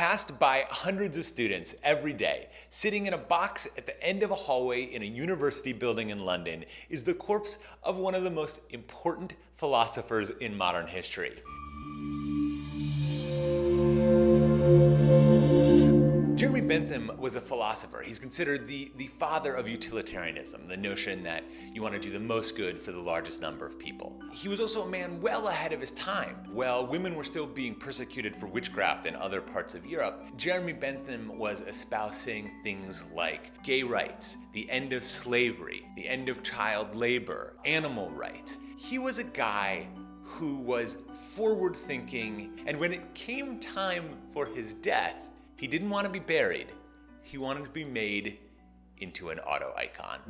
passed by hundreds of students every day, sitting in a box at the end of a hallway in a university building in London, is the corpse of one of the most important philosophers in modern history. Bentham was a philosopher. He's considered the, the father of utilitarianism, the notion that you want to do the most good for the largest number of people. He was also a man well ahead of his time. While women were still being persecuted for witchcraft in other parts of Europe, Jeremy Bentham was espousing things like gay rights, the end of slavery, the end of child labor, animal rights. He was a guy who was forward thinking, and when it came time for his death, he didn't want to be buried. He wanted to be made into an auto icon.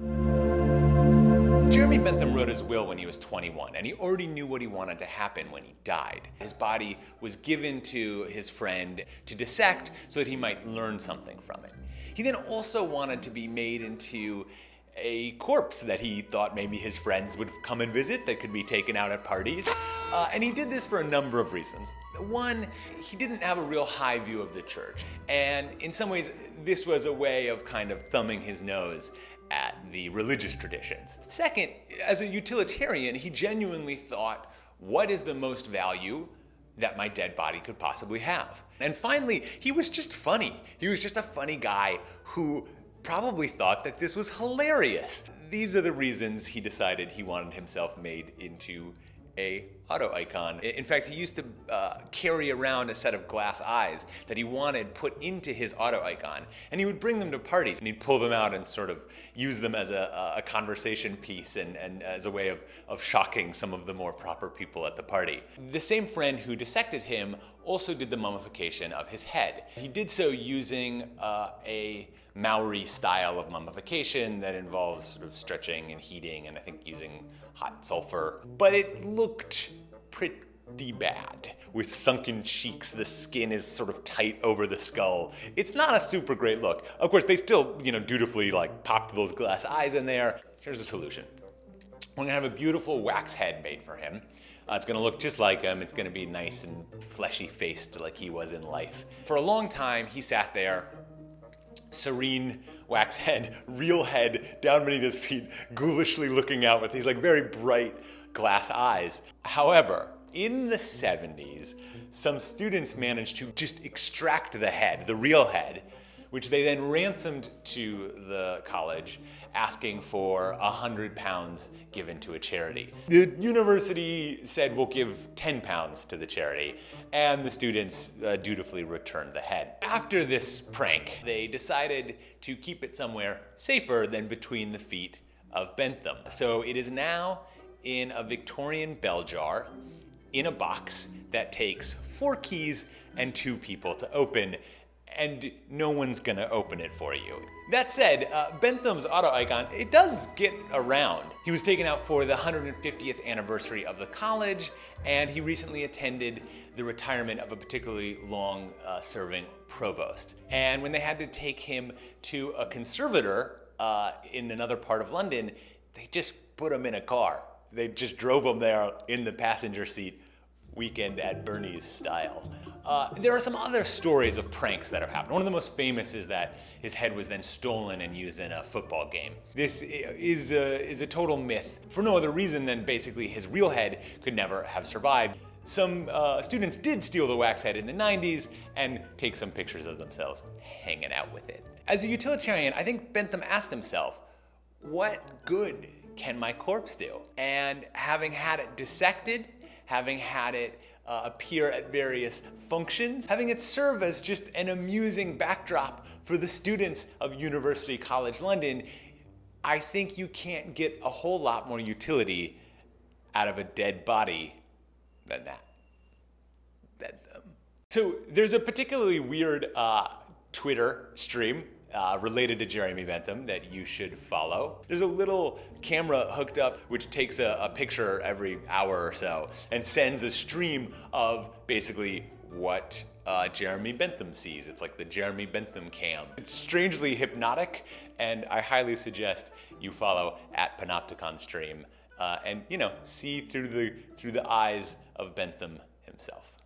Jeremy Bentham wrote his will when he was 21, and he already knew what he wanted to happen when he died. His body was given to his friend to dissect so that he might learn something from it. He then also wanted to be made into a corpse that he thought maybe his friends would come and visit that could be taken out at parties. Uh, and he did this for a number of reasons. One, he didn't have a real high view of the church. And in some ways, this was a way of kind of thumbing his nose at the religious traditions. Second, as a utilitarian, he genuinely thought, what is the most value that my dead body could possibly have? And finally, he was just funny. He was just a funny guy who probably thought that this was hilarious. These are the reasons he decided he wanted himself made into a auto icon. In fact, he used to uh, carry around a set of glass eyes that he wanted put into his auto icon. And he would bring them to parties and he'd pull them out and sort of use them as a, a conversation piece and, and as a way of, of shocking some of the more proper people at the party. The same friend who dissected him also did the mummification of his head. He did so using uh, a Maori style of mummification that involves sort of stretching and heating and I think using hot sulfur. But it looked pretty bad. With sunken cheeks, the skin is sort of tight over the skull. It's not a super great look. Of course, they still, you know, dutifully like popped those glass eyes in there. Here's the solution. We're gonna have a beautiful wax head made for him. Uh, it's gonna look just like him. It's gonna be nice and fleshy faced like he was in life. For a long time, he sat there serene wax head, real head down beneath his feet, ghoulishly looking out with these like very bright glass eyes. However, in the 70s, some students managed to just extract the head, the real head, which they then ransomed to the college, asking for a hundred pounds given to a charity. The university said we'll give 10 pounds to the charity, and the students uh, dutifully returned the head. After this prank, they decided to keep it somewhere safer than between the feet of Bentham. So it is now in a Victorian bell jar in a box that takes four keys and two people to open and no one's gonna open it for you. That said, uh, Bentham's auto icon, it does get around. He was taken out for the 150th anniversary of the college, and he recently attended the retirement of a particularly long uh, serving provost. And when they had to take him to a conservator uh, in another part of London, they just put him in a car. They just drove him there in the passenger seat weekend at Bernie's style. Uh, there are some other stories of pranks that have happened. One of the most famous is that his head was then stolen and used in a football game. This is a, is a total myth for no other reason than basically his real head could never have survived. Some uh, students did steal the wax head in the 90s and take some pictures of themselves hanging out with it. As a utilitarian, I think Bentham asked himself, what good can my corpse do? And having had it dissected, having had it uh, appear at various functions, having it serve as just an amusing backdrop for the students of University College London, I think you can't get a whole lot more utility out of a dead body than that. So there's a particularly weird uh, Twitter stream uh, related to Jeremy Bentham that you should follow. There's a little camera hooked up which takes a, a picture every hour or so and sends a stream of basically what uh, Jeremy Bentham sees. It's like the Jeremy Bentham cam. It's strangely hypnotic and I highly suggest you follow at Panopticon Stream uh, and you know see through the through the eyes of Bentham himself.